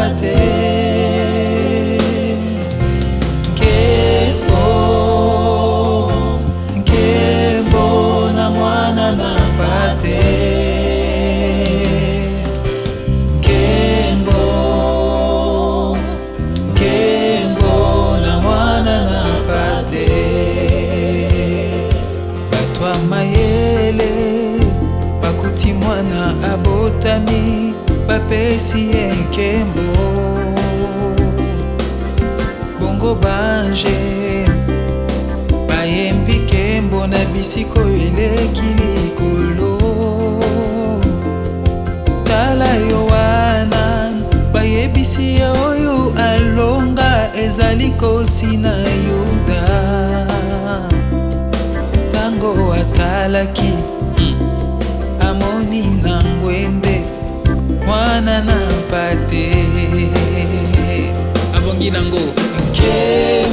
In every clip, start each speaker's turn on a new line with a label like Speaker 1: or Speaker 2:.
Speaker 1: I did. apesi ye nkembo bongo bange bayembi nkembo na bisika oyo eleki likolo tala yo wana bayebisi ye oyo alonga ezali kosi na yuda ntango atalaki nana na mpate abongi nango nkee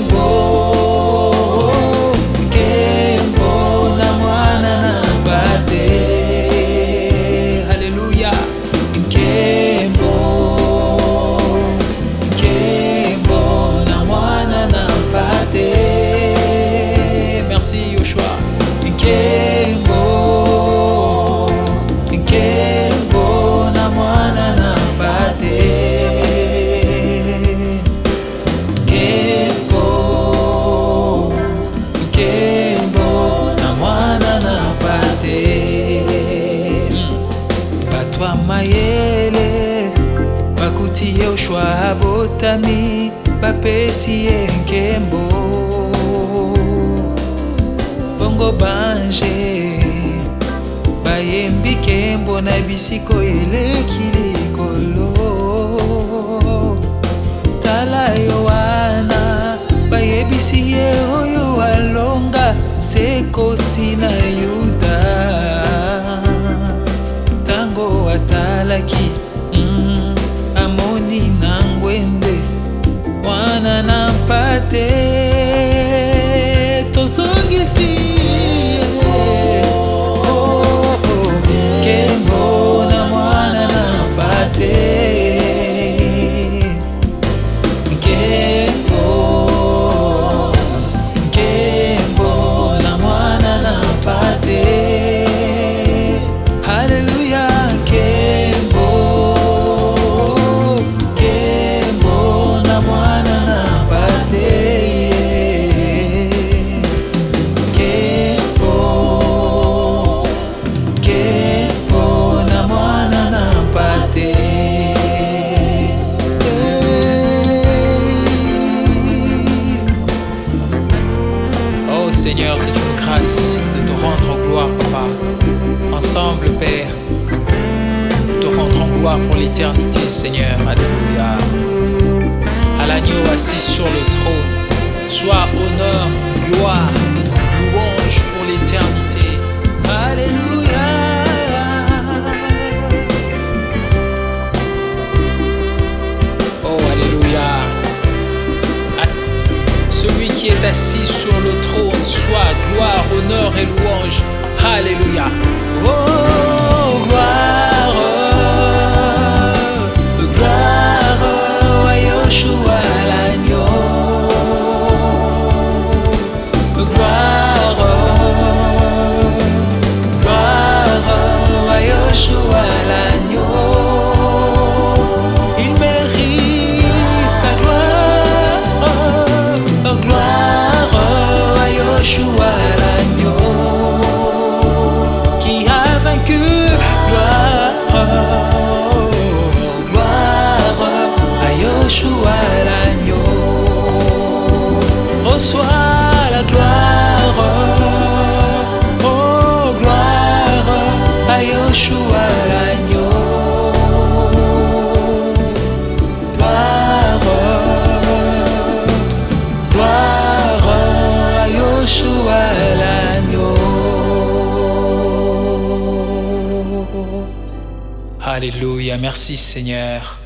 Speaker 1: batami bapesi ye nkembo bongo bange bayembi nkembo na bisiko eleki likolo tala yo wana bayebisi ye oyo alonga sekosi na yuda Seigneur, c'est une grâce de te rendre en gloire, Papa. Ensemble, Père, te rendre en gloire pour l'éternité, Seigneur. Alléluia. À l'agneau assis sur le trône, sois honneur, gloire, louange pour l'éternité. sur le trône, soit gloire, honneur et louange. Alléluia. Oh, Sois la gloire, oh gloire à Yoshua l'agneau. Gloire, gloire à Yoshua l'agneau. Alléluia, merci Seigneur.